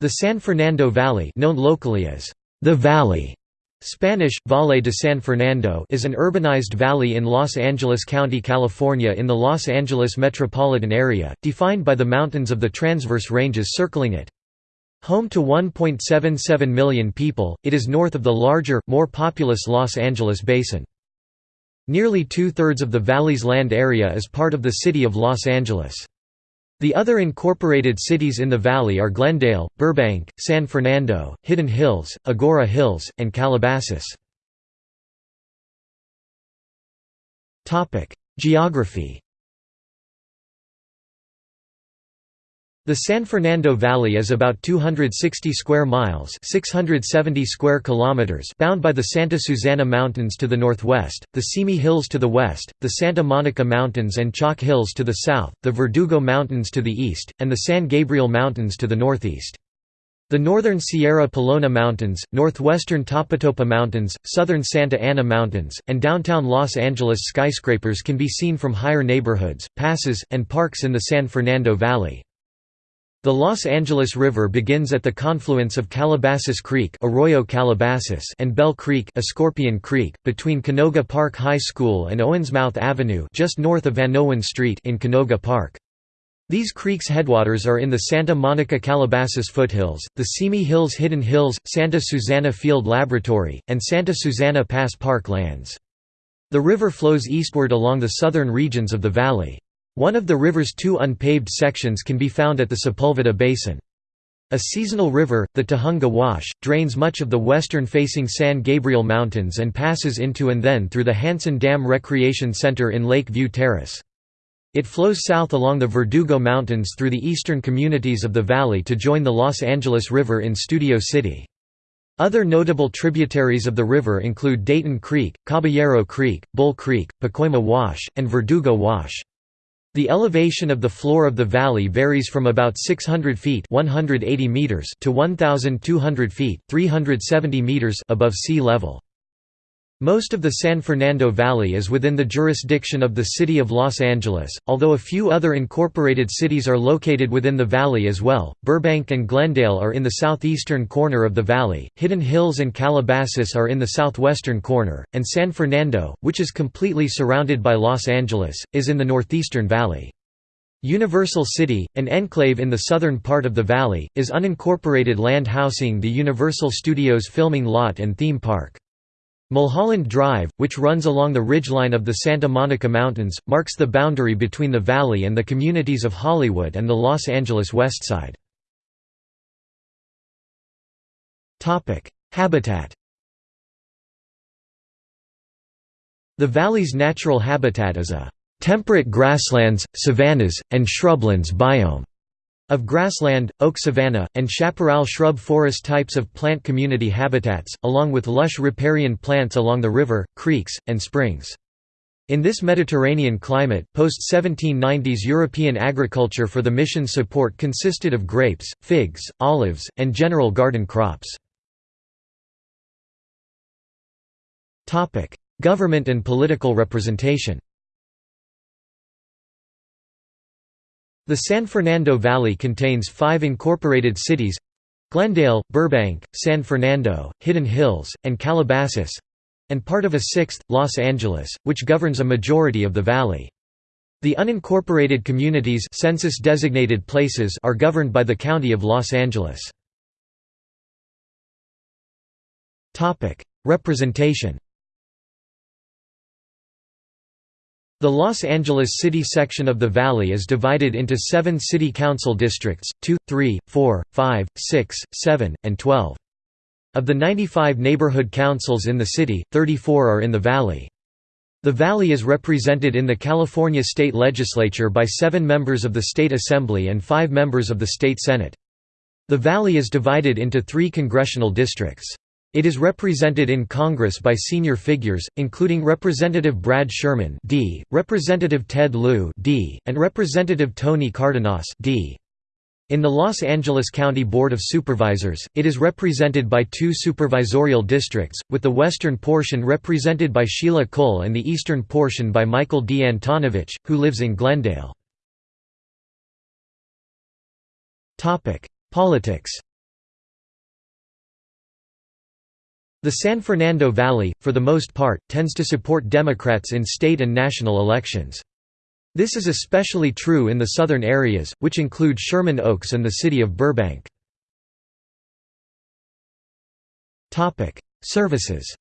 The San Fernando Valley known locally as the Valley Spanish, Valle de San Fernando is an urbanized valley in Los Angeles County, California in the Los Angeles metropolitan area, defined by the mountains of the transverse ranges circling it. Home to 1.77 million people, it is north of the larger, more populous Los Angeles basin. Nearly two-thirds of the valley's land area is part of the city of Los Angeles. The other incorporated cities in the valley are Glendale, Burbank, San Fernando, Hidden Hills, Agoura Hills, and Calabasas. Geography The San Fernando Valley is about 260 square miles 670 square kilometers bound by the Santa Susana Mountains to the northwest, the Simi Hills to the west, the Santa Monica Mountains and Chalk Hills to the south, the Verdugo Mountains to the east, and the San Gabriel Mountains to the northeast. The northern Sierra Pelona Mountains, northwestern Topatopa Mountains, southern Santa Ana Mountains, and downtown Los Angeles skyscrapers can be seen from higher neighborhoods, passes, and parks in the San Fernando Valley. The Los Angeles River begins at the confluence of Calabasas Creek Arroyo Calabasas and Bell Creek Escorpion Creek, between Canoga Park High School and Owensmouth Avenue just north of Vanowen Street in Canoga Park. These creeks' headwaters are in the Santa Monica Calabasas foothills, the Simi Hills Hidden Hills, Santa Susana Field Laboratory, and Santa Susana Pass Park lands. The river flows eastward along the southern regions of the valley. One of the river's two unpaved sections can be found at the Sepulveda Basin. A seasonal river, the Tujunga Wash, drains much of the western-facing San Gabriel Mountains and passes into and then through the Hansen Dam Recreation Center in Lake View Terrace. It flows south along the Verdugo Mountains through the eastern communities of the valley to join the Los Angeles River in Studio City. Other notable tributaries of the river include Dayton Creek, Caballero Creek, Bull Creek, Pacoima Wash, and Verdugo Wash. The elevation of the floor of the valley varies from about 600 feet 180 meters to 1,200 feet 370 meters above sea level. Most of the San Fernando Valley is within the jurisdiction of the City of Los Angeles, although a few other incorporated cities are located within the valley as well. Burbank and Glendale are in the southeastern corner of the valley, Hidden Hills and Calabasas are in the southwestern corner, and San Fernando, which is completely surrounded by Los Angeles, is in the northeastern valley. Universal City, an enclave in the southern part of the valley, is unincorporated land housing the Universal Studios filming lot and theme park. Mulholland Drive, which runs along the ridgeline of the Santa Monica Mountains, marks the boundary between the valley and the communities of Hollywood and the Los Angeles West Side. Habitat The valley's natural habitat is a temperate grasslands, savannas, and shrublands biome. Of grassland, oak savanna, and chaparral shrub forest types of plant community habitats, along with lush riparian plants along the river, creeks, and springs. In this Mediterranean climate, post-1790s European agriculture for the mission support consisted of grapes, figs, olives, and general garden crops. Government and political representation The San Fernando Valley contains five incorporated cities Glendale, Burbank, San Fernando, Hidden Hills, and Calabasas and part of a sixth, Los Angeles, which governs a majority of the valley. The unincorporated communities census-designated places are governed by the County of Los Angeles. Representation The Los Angeles City section of the Valley is divided into seven city council districts, 2, 3, 4, 5, 6, 7, and 12. Of the 95 neighborhood councils in the city, 34 are in the Valley. The Valley is represented in the California state legislature by seven members of the state assembly and five members of the state senate. The Valley is divided into three congressional districts. It is represented in Congress by senior figures, including Representative Brad Sherman D., Representative Ted Lieu D., and Representative Tony Cardenas D. In the Los Angeles County Board of Supervisors, it is represented by two supervisorial districts, with the western portion represented by Sheila Kuehl and the eastern portion by Michael D. Antonovich, who lives in Glendale. Politics The San Fernando Valley, for the most part, tends to support Democrats in state and national elections. This is especially true in the southern areas, which include Sherman Oaks and the city of Burbank. Services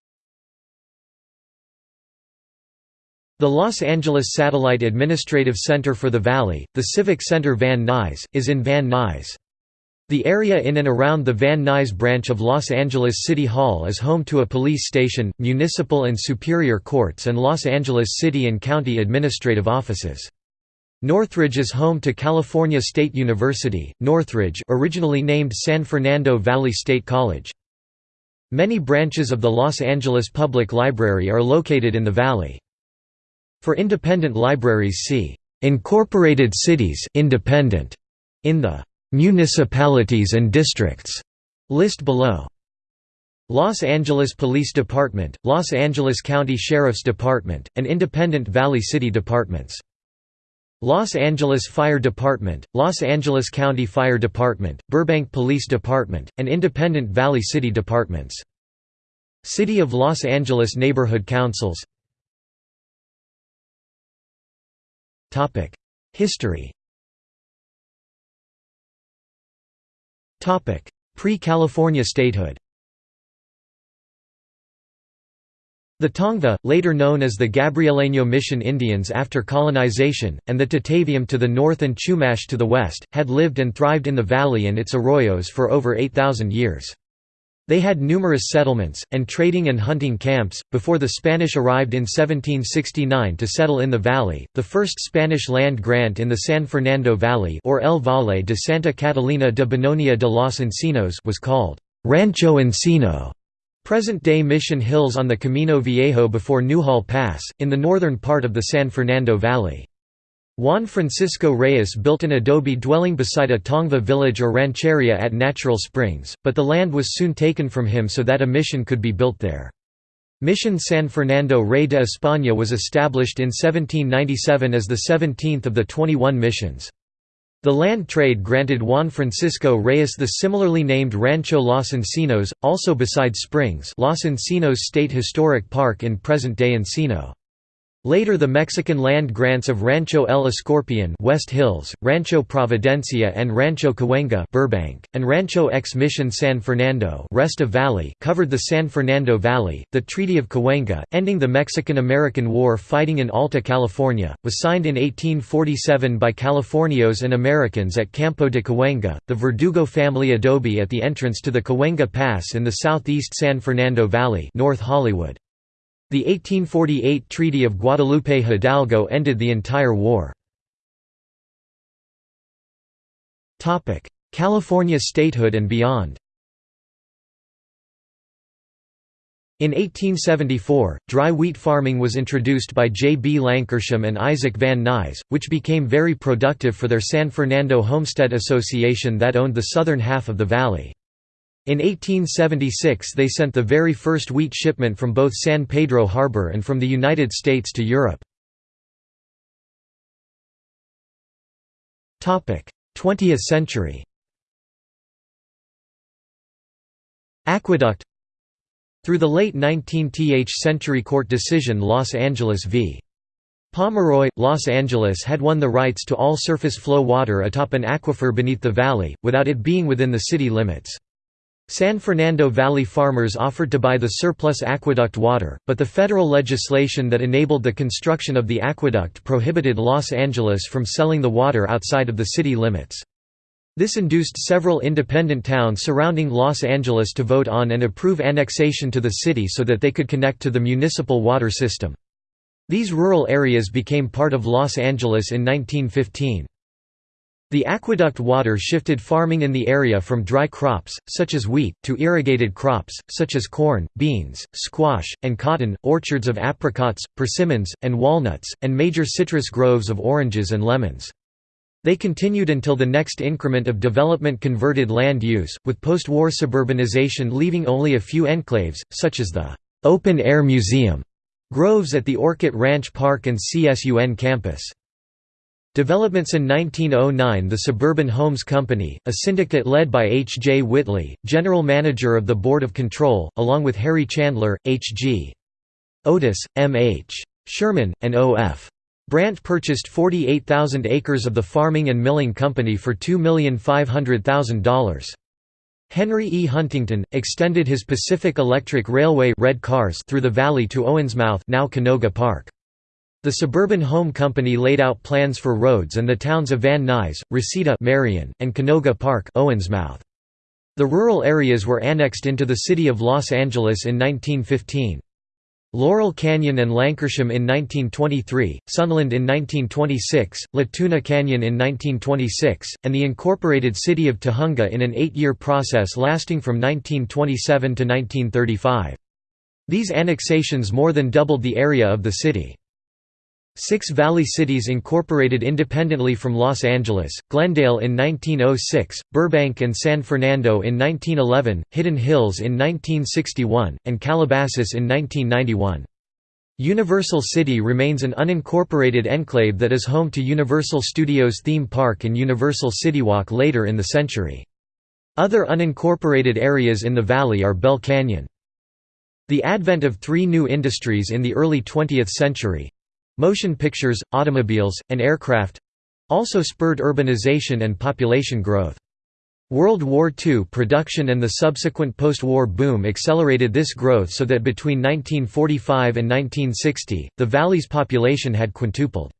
The Los Angeles Satellite Administrative Center for the Valley, the Civic Center Van Nuys, is in Van Nuys. The area in and around the Van Nuys branch of Los Angeles City Hall is home to a police station, municipal and superior courts and Los Angeles City and County administrative offices. Northridge is home to California State University, Northridge originally named San Fernando Valley State College. Many branches of the Los Angeles Public Library are located in the valley. For independent libraries see Incorporated cities independent in the Municipalities and districts list below. Los Angeles Police Department, Los Angeles County Sheriff's Department, and independent Valley City departments. Los Angeles Fire Department, Los Angeles County Fire Department, Burbank Police Department, and independent Valley City departments. City of Los Angeles Neighborhood Councils History Pre-California statehood The Tongva, later known as the Gabrieleño Mission Indians after colonization, and the Tataviam to the north and Chumash to the west, had lived and thrived in the valley and its arroyos for over 8,000 years. They had numerous settlements, and trading and hunting camps, before the Spanish arrived in 1769 to settle in the valley. The first Spanish land grant in the San Fernando Valley or El Valle de Santa Catalina de Bononia de los Encinos was called Rancho Encino, present-day Mission Hills on the Camino Viejo before Newhall Pass, in the northern part of the San Fernando Valley. Juan Francisco Reyes built an adobe dwelling beside a Tongva village or rancheria at Natural Springs, but the land was soon taken from him so that a mission could be built there. Mission San Fernando Rey de España was established in 1797 as the 17th of the 21 missions. The land trade granted Juan Francisco Reyes the similarly named Rancho Los Encinos, also beside Springs Los Encinos State Historic Park in present-day Encino. Later the Mexican land grants of Rancho El Escorpion West Hills, Rancho Providencia and Rancho Cahuenga Burbank, and Rancho X Mission San Fernando Resta Valley covered the San Fernando Valley. The Treaty of Cahuenga, ending the Mexican-American War fighting in Alta California, was signed in 1847 by Californios and Americans at Campo de Cahuenga, the Verdugo family adobe at the entrance to the Cahuenga Pass in the southeast San Fernando Valley North Hollywood. The 1848 Treaty of Guadalupe Hidalgo ended the entire war. California statehood and beyond In 1874, dry wheat farming was introduced by J. B. Lankershim and Isaac Van Nuys, which became very productive for their San Fernando Homestead Association that owned the southern half of the valley. In 1876 they sent the very first wheat shipment from both San Pedro Harbor and from the United States to Europe. 20th century Aqueduct Through the late 19th century court decision Los Angeles v. Pomeroy, Los Angeles had won the rights to all surface flow water atop an aquifer beneath the valley, without it being within the city limits. San Fernando Valley farmers offered to buy the surplus aqueduct water, but the federal legislation that enabled the construction of the aqueduct prohibited Los Angeles from selling the water outside of the city limits. This induced several independent towns surrounding Los Angeles to vote on and approve annexation to the city so that they could connect to the municipal water system. These rural areas became part of Los Angeles in 1915. The aqueduct water shifted farming in the area from dry crops, such as wheat, to irrigated crops, such as corn, beans, squash, and cotton, orchards of apricots, persimmons, and walnuts, and major citrus groves of oranges and lemons. They continued until the next increment of development converted land use, with post-war suburbanization leaving only a few enclaves, such as the «open-air museum» groves at the Orcutt Ranch Park and CSUN campus. Developments in 1909 The Suburban Homes Company, a syndicate led by H. J. Whitley, general manager of the Board of Control, along with Harry Chandler, H. G. Otis, M. H. Sherman, and O. F. Brandt purchased 48,000 acres of the farming and milling company for $2,500,000. Henry E. Huntington, extended his Pacific Electric Railway red cars through the valley to Owensmouth now Canoga Park. The Suburban Home Company laid out plans for roads and the towns of Van Nuys, Reseda Marion, and Canoga Park Owensmouth. The rural areas were annexed into the city of Los Angeles in 1915. Laurel Canyon and Lankershim in 1923, Sunland in 1926, La Tuna Canyon in 1926, and the incorporated city of Tujunga in an eight-year process lasting from 1927 to 1935. These annexations more than doubled the area of the city. Six Valley cities incorporated independently from Los Angeles, Glendale in 1906, Burbank and San Fernando in 1911, Hidden Hills in 1961, and Calabasas in 1991. Universal City remains an unincorporated enclave that is home to Universal Studios theme park and Universal CityWalk later in the century. Other unincorporated areas in the valley are Bell Canyon. The advent of three new industries in the early 20th century, Motion pictures, automobiles, and aircraft—also spurred urbanization and population growth. World War II production and the subsequent post-war boom accelerated this growth so that between 1945 and 1960, the valley's population had quintupled.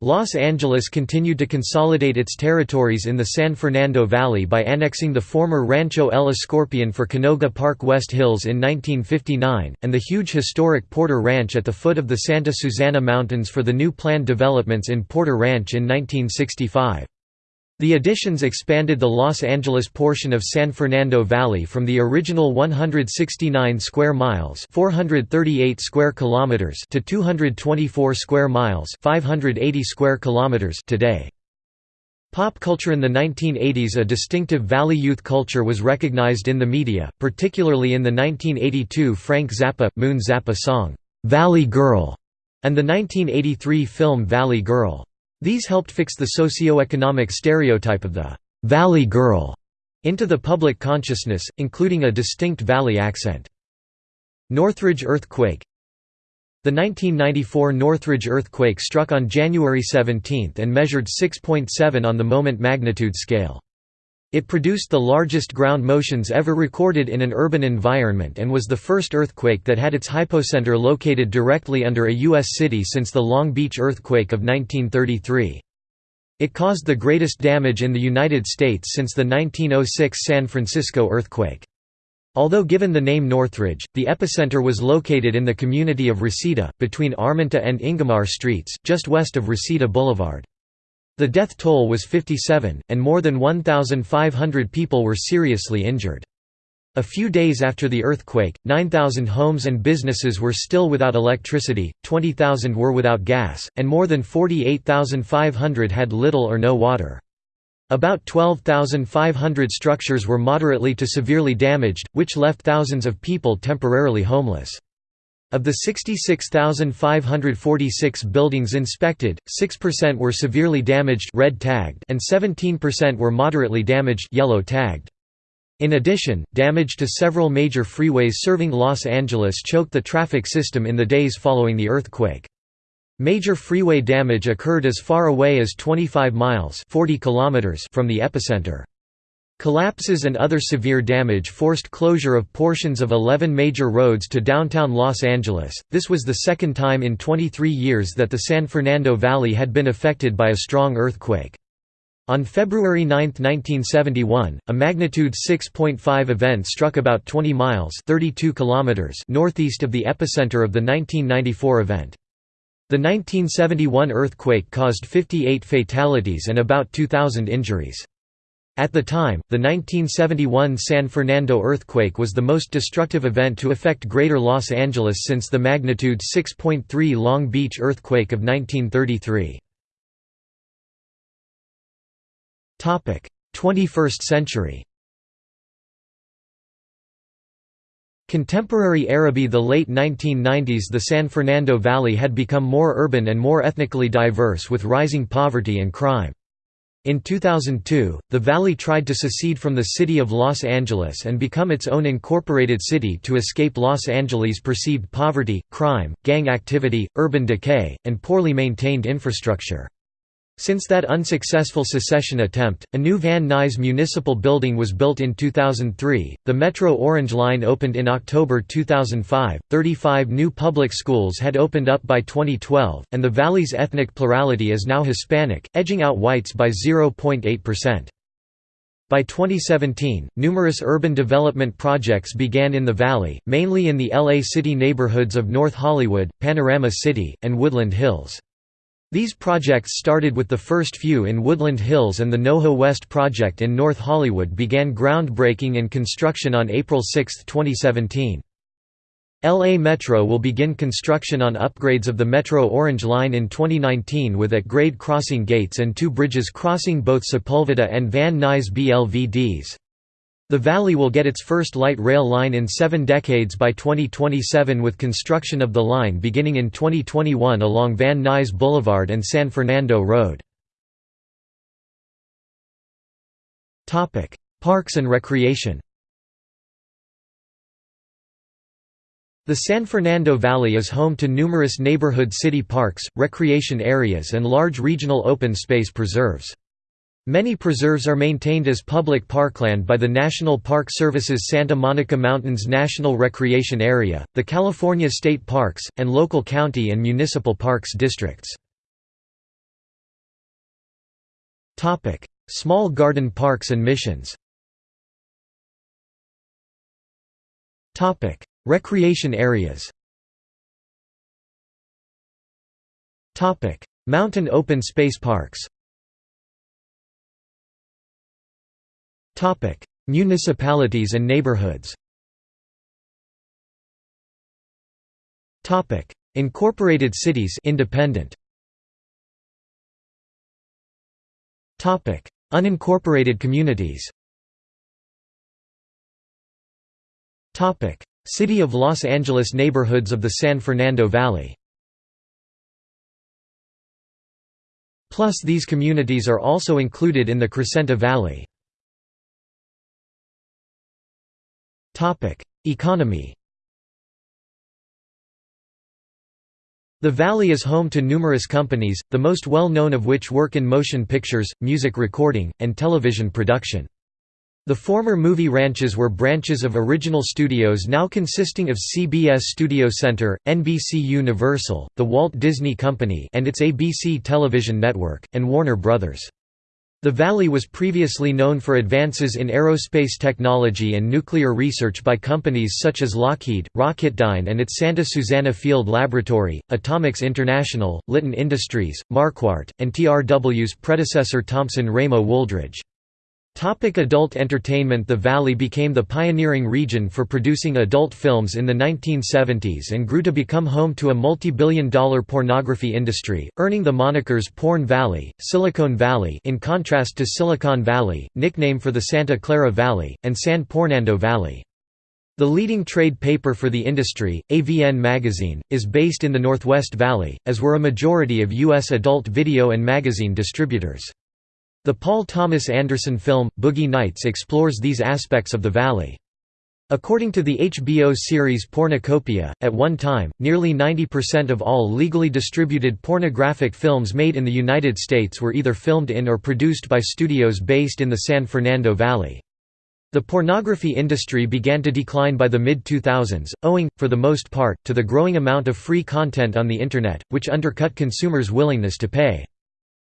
Los Angeles continued to consolidate its territories in the San Fernando Valley by annexing the former Rancho El Escorpion for Canoga Park West Hills in 1959, and the huge historic Porter Ranch at the foot of the Santa Susana Mountains for the new planned developments in Porter Ranch in 1965. The additions expanded the Los Angeles portion of San Fernando Valley from the original 169 square miles, 438 square kilometers to 224 square miles, 580 square kilometers today. Pop culture in the 1980s A distinctive Valley youth culture was recognized in the media, particularly in the 1982 Frank Zappa, Moon Zappa song, "'Valley Girl' and the 1983 film Valley Girl. These helped fix the socio-economic stereotype of the «valley girl» into the public consciousness, including a distinct valley accent. Northridge earthquake The 1994 Northridge earthquake struck on January 17 and measured 6.7 on the moment magnitude scale. It produced the largest ground motions ever recorded in an urban environment and was the first earthquake that had its hypocenter located directly under a U.S. city since the Long Beach earthquake of 1933. It caused the greatest damage in the United States since the 1906 San Francisco earthquake. Although given the name Northridge, the epicenter was located in the community of Reseda, between Arminta and Ingomar Streets, just west of Reseda Boulevard. The death toll was 57, and more than 1,500 people were seriously injured. A few days after the earthquake, 9,000 homes and businesses were still without electricity, 20,000 were without gas, and more than 48,500 had little or no water. About 12,500 structures were moderately to severely damaged, which left thousands of people temporarily homeless. Of the 66,546 buildings inspected, 6% were severely damaged red tagged and 17% were moderately damaged yellow tagged. In addition, damage to several major freeways serving Los Angeles choked the traffic system in the days following the earthquake. Major freeway damage occurred as far away as 25 miles 40 kilometers from the epicenter. Collapses and other severe damage forced closure of portions of 11 major roads to downtown Los Angeles. This was the second time in 23 years that the San Fernando Valley had been affected by a strong earthquake. On February 9, 1971, a magnitude 6.5 event struck about 20 miles 32 kilometers northeast of the epicenter of the 1994 event. The 1971 earthquake caused 58 fatalities and about 2,000 injuries. At the time, the 1971 San Fernando earthquake was the most destructive event to affect Greater Los Angeles since the magnitude 6.3 Long Beach earthquake of 1933. 21st century Contemporary Araby The late 1990s The San Fernando Valley had become more urban and more ethnically diverse with rising poverty and crime. In 2002, the valley tried to secede from the city of Los Angeles and become its own incorporated city to escape Los Angeles' perceived poverty, crime, gang activity, urban decay, and poorly maintained infrastructure. Since that unsuccessful secession attempt, a new Van Nuys municipal building was built in 2003, the Metro Orange Line opened in October 2005, 35 new public schools had opened up by 2012, and the valley's ethnic plurality is now Hispanic, edging out whites by 0.8%. By 2017, numerous urban development projects began in the valley, mainly in the LA City neighborhoods of North Hollywood, Panorama City, and Woodland Hills. These projects started with the first few in Woodland Hills and the NoHo West project in North Hollywood began groundbreaking and construction on April 6, 2017. LA Metro will begin construction on upgrades of the Metro Orange Line in 2019 with at-grade crossing gates and two bridges crossing both Sepulveda and Van Nuys BLVDs. The valley will get its first light rail line in seven decades by 2027 with construction of the line beginning in 2021 along Van Nuys Boulevard and San Fernando Road. Parks and recreation The San Fernando Valley is home to numerous neighborhood city parks, recreation areas and large regional open space preserves. Many preserves are maintained as public parkland by the National Park Service's Santa Monica Mountains National Recreation Area, the California State Parks, and local county and municipal parks districts. Small garden parks and missions. Recreation areas. Mountain open space parks Municipalities and neighborhoods. Incorporated cities independent. Topic: Unincorporated communities. Topic: City of Los Angeles neighborhoods of the San Fernando Valley. Plus these communities are also included in the Crescenta Valley. Economy The valley is home to numerous companies, the most well-known of which work in motion pictures, music recording, and television production. The former movie ranches were branches of original studios now consisting of CBS Studio Center, NBC Universal, the Walt Disney Company and its ABC television network, and Warner Brothers. The valley was previously known for advances in aerospace technology and nuclear research by companies such as Lockheed, Rocketdyne and its Santa Susana Field Laboratory, Atomics International, Litton Industries, Marquardt, and TRW's predecessor Thompson Ramo Wooldridge. Topic adult entertainment The Valley became the pioneering region for producing adult films in the 1970s and grew to become home to a multi-billion dollar pornography industry, earning the monikers Porn Valley, Silicon Valley in contrast to Silicon Valley, nickname for the Santa Clara Valley, and San Pornando Valley. The leading trade paper for the industry, AVN Magazine, is based in the Northwest Valley, as were a majority of U.S. adult video and magazine distributors. The Paul Thomas Anderson film, Boogie Nights explores these aspects of the valley. According to the HBO series Pornucopia, at one time, nearly 90% of all legally distributed pornographic films made in the United States were either filmed in or produced by studios based in the San Fernando Valley. The pornography industry began to decline by the mid-2000s, owing, for the most part, to the growing amount of free content on the Internet, which undercut consumers' willingness to pay.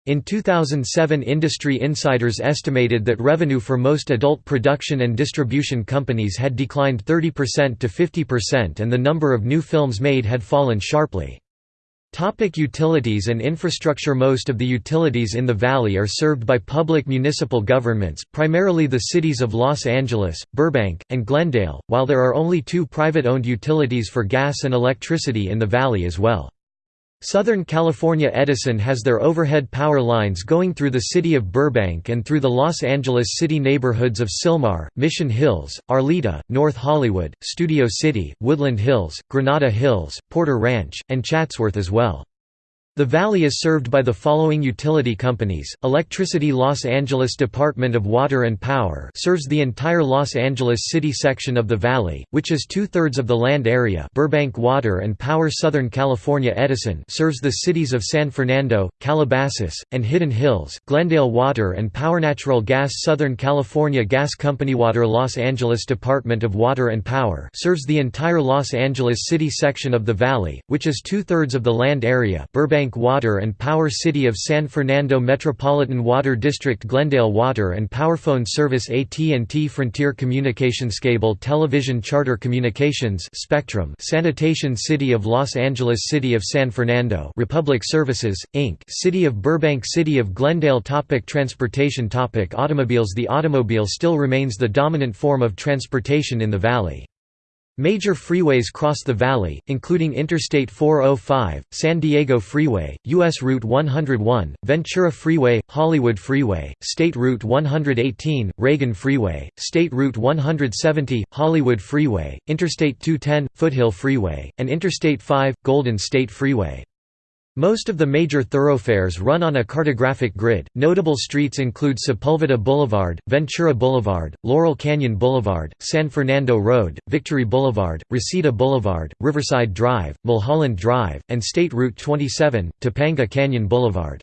In 2007 industry insiders estimated that revenue for most adult production and distribution companies had declined 30% to 50% and the number of new films made had fallen sharply. Topic utilities and infrastructure Most of the utilities in the valley are served by public municipal governments, primarily the cities of Los Angeles, Burbank, and Glendale, while there are only two private-owned utilities for gas and electricity in the valley as well. Southern California Edison has their overhead power lines going through the city of Burbank and through the Los Angeles city neighborhoods of Sylmar, Mission Hills, Arleta, North Hollywood, Studio City, Woodland Hills, Granada Hills, Porter Ranch, and Chatsworth as well. The valley is served by the following utility companies, Electricity Los Angeles Department of Water and Power serves the entire Los Angeles City section of the valley, which is two-thirds of the land area. Burbank Water and Power Southern California Edison serves the cities of San Fernando, Calabasas, and Hidden Hills. Glendale Water and Power Natural Gas Southern California Gas Company Water Los Angeles Department of Water and Power serves the entire Los Angeles City section of the valley, which is two-thirds of the land area. Burbank Burbank Water and Power City of San Fernando Metropolitan Water District Glendale Water and Powerphone Service AT&T Frontier Communications Cable Television Charter Communications Spectrum Sanitation City of Los Angeles City of San Fernando Republic Services, Inc. City of Burbank City of Glendale topic Transportation topic Automobiles The automobile still remains the dominant form of transportation in the valley. Major freeways cross the valley, including Interstate 405, San Diego Freeway, U.S. Route 101, Ventura Freeway, Hollywood Freeway, State Route 118, Reagan Freeway, State Route 170, Hollywood Freeway, Interstate 210, Foothill Freeway, and Interstate 5, Golden State Freeway. Most of the major thoroughfares run on a cartographic grid. Notable streets include Sepulveda Boulevard, Ventura Boulevard, Laurel Canyon Boulevard, San Fernando Road, Victory Boulevard, Reseda Boulevard, Riverside Drive, Mulholland Drive, and State Route 27, Topanga Canyon Boulevard.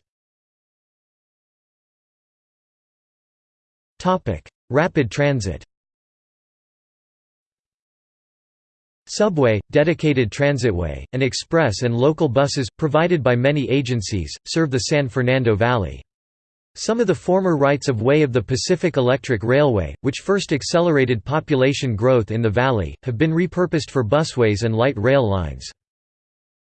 Rapid transit Subway, dedicated transitway, and express and local buses, provided by many agencies, serve the San Fernando Valley. Some of the former rights-of-way of the Pacific Electric Railway, which first accelerated population growth in the valley, have been repurposed for busways and light rail lines.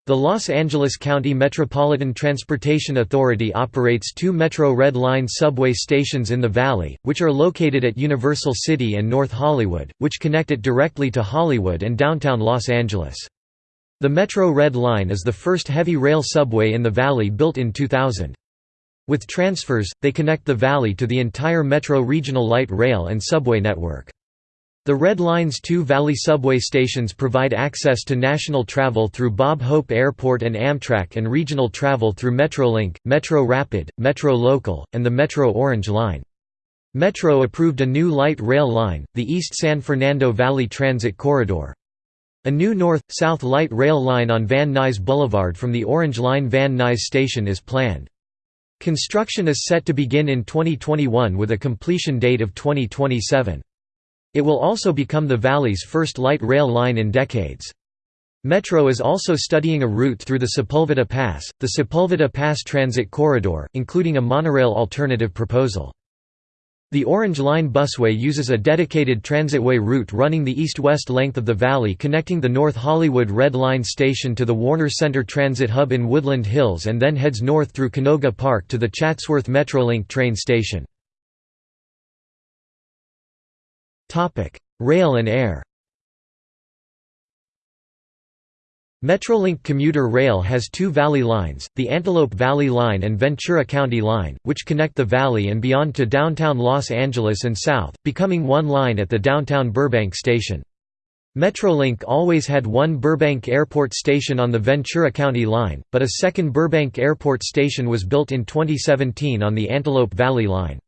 The Los Angeles County Metropolitan Transportation Authority operates two Metro Red Line subway stations in the valley, which are located at Universal City and North Hollywood, which connect it directly to Hollywood and downtown Los Angeles. The Metro Red Line is the first heavy rail subway in the valley built in 2000. With transfers, they connect the valley to the entire Metro Regional Light Rail and Subway network. The Red Line's two Valley subway stations provide access to national travel through Bob Hope Airport and Amtrak and regional travel through Metrolink, Metro Rapid, Metro Local, and the Metro Orange Line. Metro approved a new light rail line, the East San Fernando Valley Transit Corridor. A new north-south light rail line on Van Nuys Boulevard from the Orange Line Van Nuys station is planned. Construction is set to begin in 2021 with a completion date of 2027. It will also become the valley's first light rail line in decades. Metro is also studying a route through the Sepulveda Pass, the Sepulveda Pass Transit Corridor, including a monorail alternative proposal. The Orange Line busway uses a dedicated transitway route running the east-west length of the valley connecting the North Hollywood Red Line station to the Warner Center Transit Hub in Woodland Hills and then heads north through Canoga Park to the Chatsworth Metrolink train station. Rail and air Metrolink commuter rail has two valley lines, the Antelope Valley Line and Ventura County Line, which connect the valley and beyond to downtown Los Angeles and south, becoming one line at the downtown Burbank station. Metrolink always had one Burbank Airport station on the Ventura County line, but a second Burbank Airport station was built in 2017 on the Antelope Valley Line.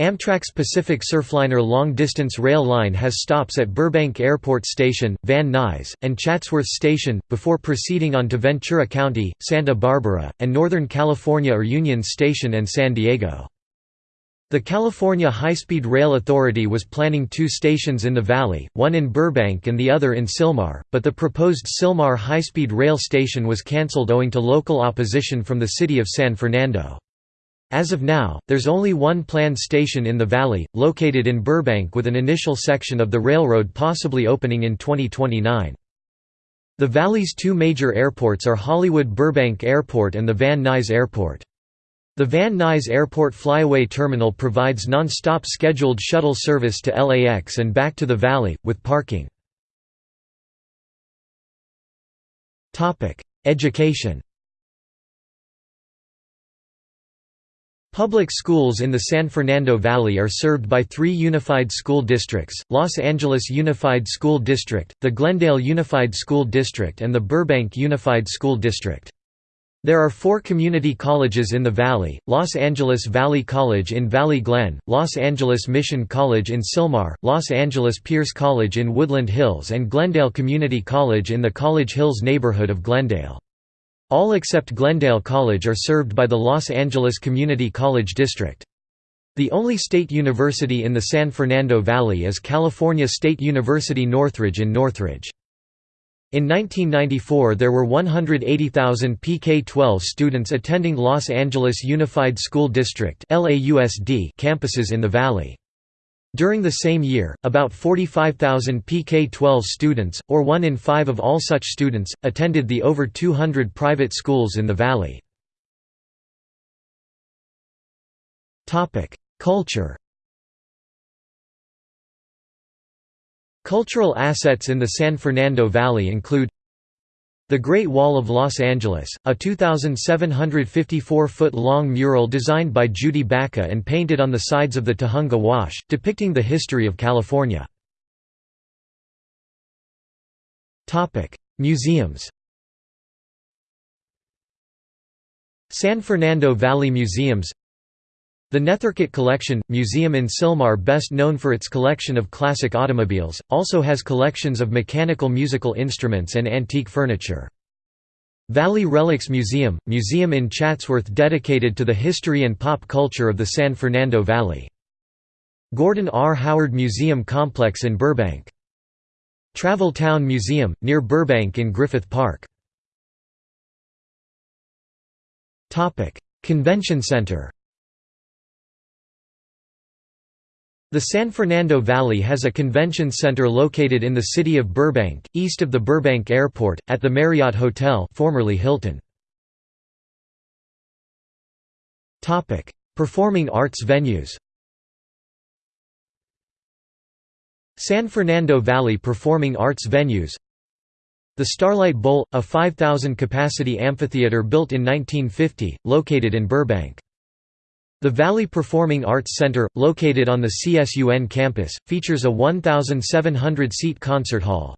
Amtrak's Pacific Surfliner long-distance rail line has stops at Burbank Airport Station, Van Nuys, and Chatsworth Station, before proceeding on to Ventura County, Santa Barbara, and Northern California or Union Station and San Diego. The California High-Speed Rail Authority was planning two stations in the valley, one in Burbank and the other in Sylmar, but the proposed Sylmar high-speed rail station was cancelled owing to local opposition from the city of San Fernando. As of now, there's only one planned station in the valley, located in Burbank with an initial section of the railroad possibly opening in 2029. The valley's two major airports are Hollywood Burbank Airport and the Van Nuys Airport. The Van Nuys Airport Flyaway Terminal provides non-stop scheduled shuttle service to LAX and back to the valley, with parking. Education Public schools in the San Fernando Valley are served by three unified school districts, Los Angeles Unified School District, the Glendale Unified School District and the Burbank Unified School District. There are four community colleges in the valley, Los Angeles Valley College in Valley Glen, Los Angeles Mission College in Sylmar, Los Angeles Pierce College in Woodland Hills and Glendale Community College in the College Hills neighborhood of Glendale. All except Glendale College are served by the Los Angeles Community College District. The only state university in the San Fernando Valley is California State University Northridge in Northridge. In 1994 there were 180,000 PK-12 students attending Los Angeles Unified School District campuses in the valley. During the same year, about 45,000 PK-12 students, or one in five of all such students, attended the over 200 private schools in the valley. Culture Cultural assets in the San Fernando Valley include the Great Wall of Los Angeles, a 2,754-foot-long mural designed by Judy Baca and painted on the sides of the Tujunga Wash, depicting the history of California. Museums San Fernando Valley Museums the Nethercutt Collection, museum in Sylmar best known for its collection of classic automobiles, also has collections of mechanical musical instruments and antique furniture. Valley Relics Museum, museum in Chatsworth dedicated to the history and pop culture of the San Fernando Valley. Gordon R. Howard Museum Complex in Burbank. Travel Town Museum, near Burbank in Griffith Park. Convention Center The San Fernando Valley has a convention center located in the city of Burbank, east of the Burbank Airport, at the Marriott Hotel formerly Hilton. Performing arts venues San Fernando Valley Performing Arts Venues The Starlight Bowl, a 5,000-capacity amphitheater built in 1950, located in Burbank. The Valley Performing Arts Center, located on the CSUN campus, features a 1,700-seat concert hall.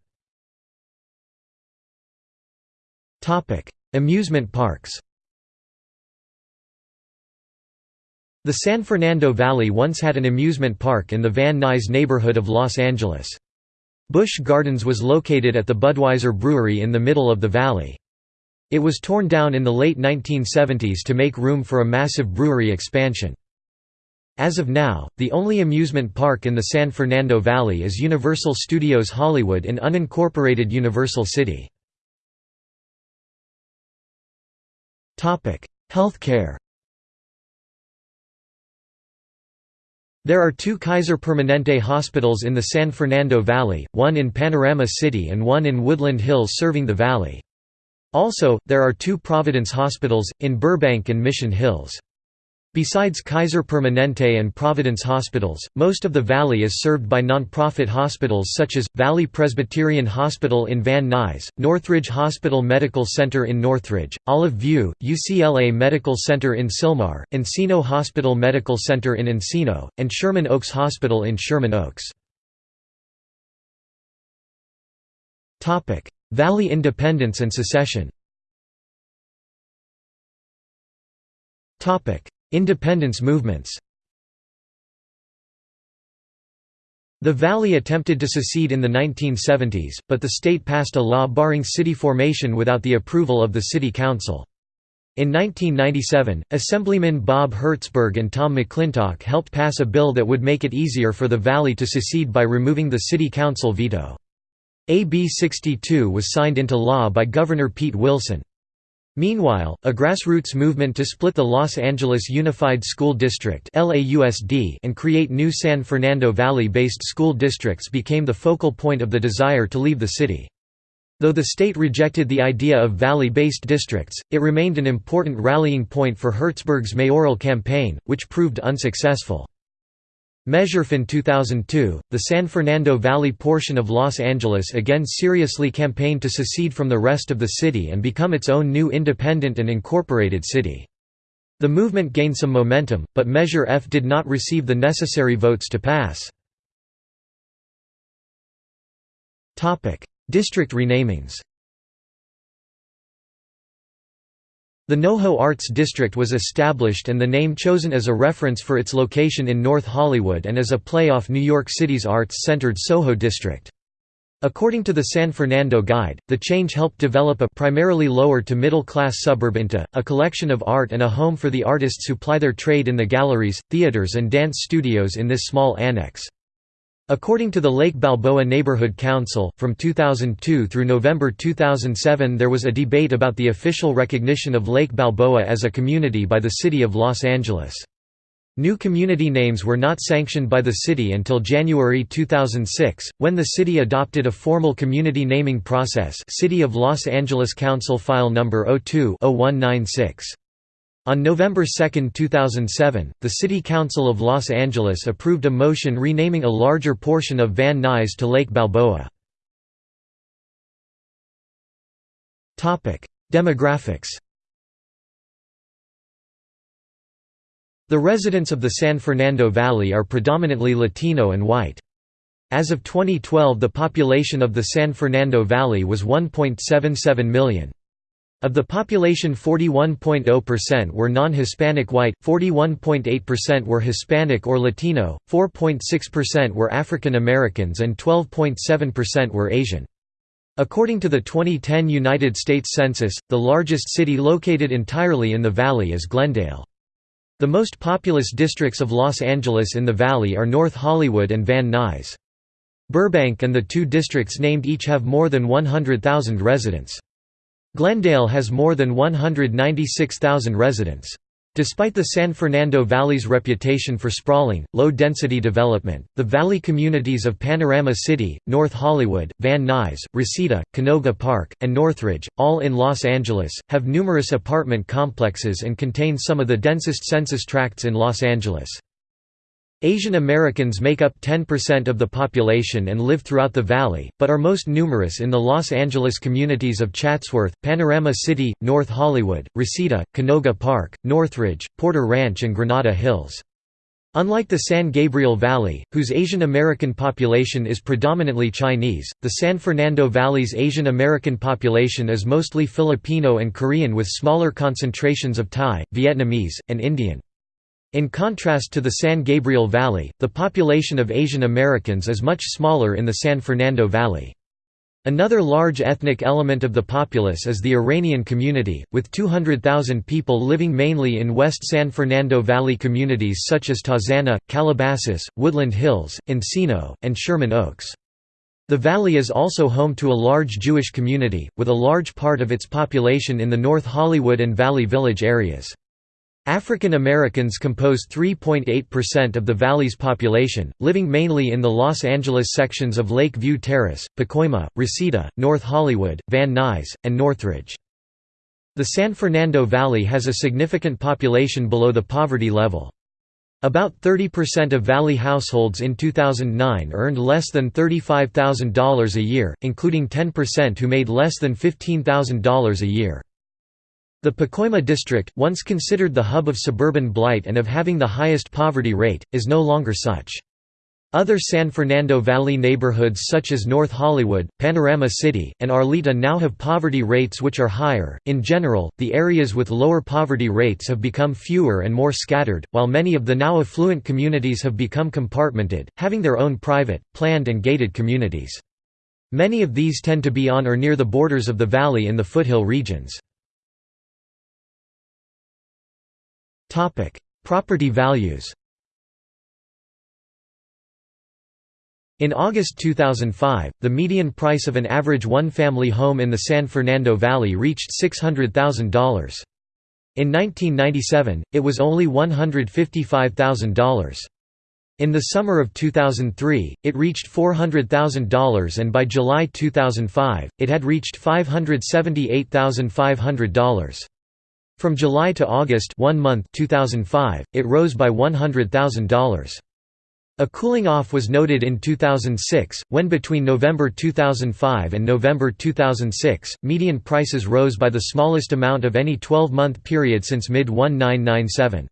Amusement parks The San Fernando Valley once had an amusement park in the Van Nuys neighborhood of Los Angeles. Busch Gardens was located at the Budweiser Brewery in the middle of the valley. It was torn down in the late 1970s to make room for a massive brewery expansion. As of now, the only amusement park in the San Fernando Valley is Universal Studios Hollywood in unincorporated Universal City. Healthcare There are two Kaiser Permanente hospitals in the San Fernando Valley, one in Panorama City and one in Woodland Hills serving the valley. Also, there are two Providence hospitals, in Burbank and Mission Hills. Besides Kaiser Permanente and Providence hospitals, most of the valley is served by nonprofit hospitals such as, Valley Presbyterian Hospital in Van Nuys, Northridge Hospital Medical Center in Northridge, Olive View, UCLA Medical Center in Sylmar, Encino Hospital Medical Center in Encino, and Sherman Oaks Hospital in Sherman Oaks. Valley independence and secession Independence movements The Valley attempted to secede in the 1970s, but the state passed a law barring city formation without the approval of the city council. In 1997, Assemblymen Bob Hertzberg and Tom McClintock helped pass a bill that would make it easier for the Valley to secede by removing the city council veto. AB 62 was signed into law by Governor Pete Wilson. Meanwhile, a grassroots movement to split the Los Angeles Unified School District and create new San Fernando Valley-based school districts became the focal point of the desire to leave the city. Though the state rejected the idea of valley-based districts, it remained an important rallying point for Hertzberg's mayoral campaign, which proved unsuccessful. In 2002, the San Fernando Valley portion of Los Angeles again seriously campaigned to secede from the rest of the city and become its own new independent and incorporated city. The movement gained some momentum, but Measure F did not receive the necessary votes to pass. District renamings The NoHo Arts District was established and the name chosen as a reference for its location in North Hollywood and as a play off New York City's arts-centered Soho district. According to the San Fernando Guide, the change helped develop a primarily lower to middle class suburb into, a collection of art and a home for the artists who ply their trade in the galleries, theaters and dance studios in this small annex. According to the Lake Balboa Neighborhood Council, from 2002 through November 2007 there was a debate about the official recognition of Lake Balboa as a community by the City of Los Angeles. New community names were not sanctioned by the city until January 2006, when the city adopted a formal community naming process City of Los Angeles Council File No. 02-0196. On November 2, 2007, the City Council of Los Angeles approved a motion renaming a larger portion of Van Nuys to Lake Balboa. Demographics The residents of the San Fernando Valley are predominantly Latino and white. As of 2012 the population of the San Fernando Valley was 1.77 million. Of the population 41.0% were non-Hispanic white, 41.8% were Hispanic or Latino, 4.6% were African Americans and 12.7% were Asian. According to the 2010 United States Census, the largest city located entirely in the valley is Glendale. The most populous districts of Los Angeles in the valley are North Hollywood and Van Nuys. Burbank and the two districts named each have more than 100,000 residents. Glendale has more than 196,000 residents. Despite the San Fernando Valley's reputation for sprawling, low-density development, the valley communities of Panorama City, North Hollywood, Van Nuys, Reseda, Canoga Park, and Northridge, all in Los Angeles, have numerous apartment complexes and contain some of the densest census tracts in Los Angeles. Asian Americans make up 10% of the population and live throughout the valley, but are most numerous in the Los Angeles communities of Chatsworth, Panorama City, North Hollywood, Reseda, Canoga Park, Northridge, Porter Ranch and Granada Hills. Unlike the San Gabriel Valley, whose Asian American population is predominantly Chinese, the San Fernando Valley's Asian American population is mostly Filipino and Korean with smaller concentrations of Thai, Vietnamese, and Indian. In contrast to the San Gabriel Valley, the population of Asian Americans is much smaller in the San Fernando Valley. Another large ethnic element of the populace is the Iranian community, with 200,000 people living mainly in West San Fernando Valley communities such as Tarzana, Calabasas, Woodland Hills, Encino, and Sherman Oaks. The valley is also home to a large Jewish community, with a large part of its population in the North Hollywood and Valley Village areas. African Americans compose 3.8% of the valley's population, living mainly in the Los Angeles sections of Lake View Terrace, Pacoima, Reseda, North Hollywood, Van Nuys, and Northridge. The San Fernando Valley has a significant population below the poverty level. About 30% of Valley households in 2009 earned less than $35,000 a year, including 10% who made less than $15,000 a year. The Pacoima district, once considered the hub of suburban blight and of having the highest poverty rate, is no longer such. Other San Fernando Valley neighborhoods such as North Hollywood, Panorama City, and Arleta now have poverty rates which are higher. In general, the areas with lower poverty rates have become fewer and more scattered, while many of the now affluent communities have become compartmented, having their own private, planned and gated communities. Many of these tend to be on or near the borders of the valley in the foothill regions. Topic: Property values. In August 2005, the median price of an average one-family home in the San Fernando Valley reached $600,000. In 1997, it was only $155,000. In the summer of 2003, it reached $400,000 and by July 2005, it had reached $578,500. From July to August one month 2005, it rose by $100,000. A cooling off was noted in 2006, when between November 2005 and November 2006, median prices rose by the smallest amount of any 12-month period since mid-1997.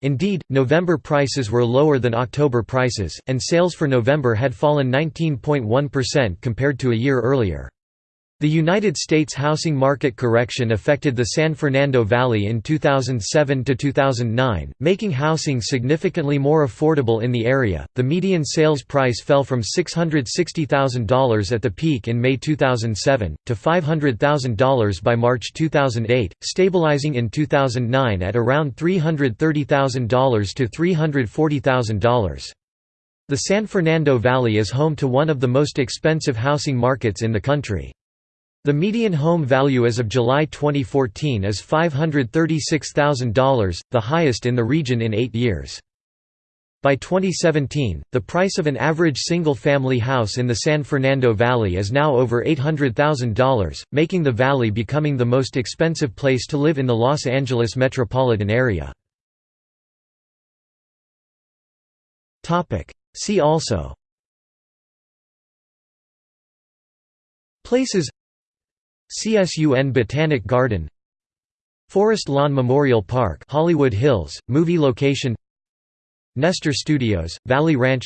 Indeed, November prices were lower than October prices, and sales for November had fallen 19.1% compared to a year earlier. The United States housing market correction affected the San Fernando Valley in 2007 to 2009, making housing significantly more affordable in the area. The median sales price fell from $660,000 at the peak in May 2007, to $500,000 by March 2008, stabilizing in 2009 at around $330,000 to $340,000. The San Fernando Valley is home to one of the most expensive housing markets in the country. The median home value as of July 2014 is $536,000, the highest in the region in eight years. By 2017, the price of an average single-family house in the San Fernando Valley is now over $800,000, making the valley becoming the most expensive place to live in the Los Angeles metropolitan area. See also Places CSUN Botanic Garden Forest Lawn Memorial Park Hollywood Hills, movie location Nestor Studios, Valley Ranch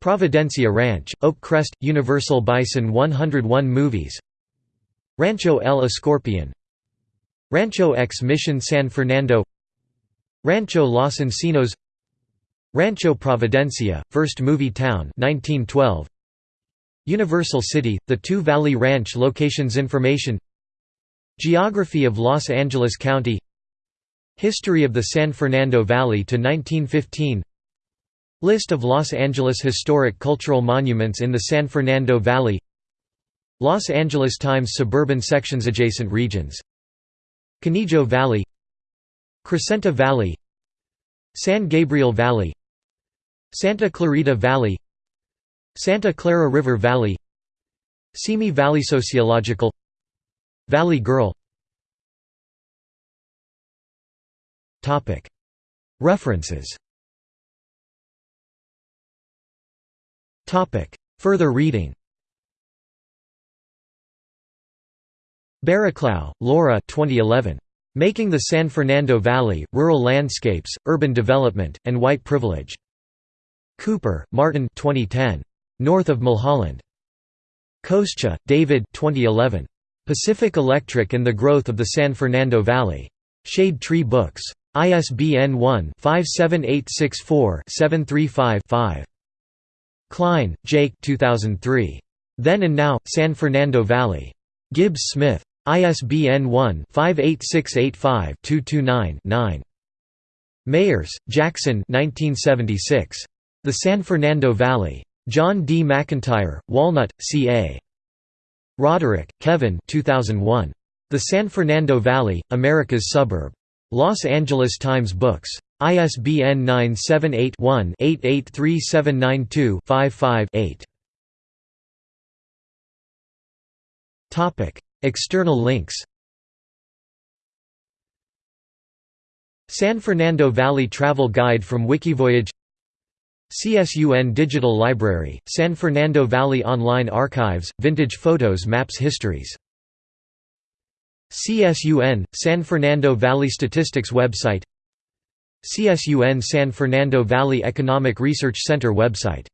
Providencia Ranch, Oak Crest, Universal Bison 101 Movies Rancho El Escorpion Rancho X Mission San Fernando Rancho Los Encinos Rancho Providencia, first movie town 1912 Universal City, the Two Valley Ranch locations information Geography of Los Angeles County History of the San Fernando Valley to 1915 List of Los Angeles historic cultural monuments in the San Fernando Valley Los Angeles Times suburban sections adjacent regions Conejo Valley Crescenta Valley San Gabriel Valley Santa Clarita Valley Santa Clara River Valley Simi Valley Sociological Valley Girl References Further reading Barraclough, Laura 2011. Making the San Fernando Valley, Rural Landscapes, Urban Development, and White Privilege. Cooper, Martin 2010. North of Mulholland. Koschka, David 2011. Pacific Electric and the Growth of the San Fernando Valley. Shade Tree Books. ISBN 1-57864-735-5. Klein, Jake 2003. Then and Now, San Fernando Valley. Gibbs Smith. ISBN 1-58685-229-9. Mayers, Jackson 1976. The San Fernando Valley. John D. McIntyre, Walnut, C.A. Roderick, Kevin 2001. The San Fernando Valley, America's Suburb. Los Angeles Times Books. ISBN 978-1-883792-55-8. External links San Fernando Valley Travel Guide from Wikivoyage CSUN Digital Library, San Fernando Valley Online Archives, Vintage Photos Maps Histories. CSUN, San Fernando Valley Statistics website. CSUN San Fernando Valley Economic Research Center website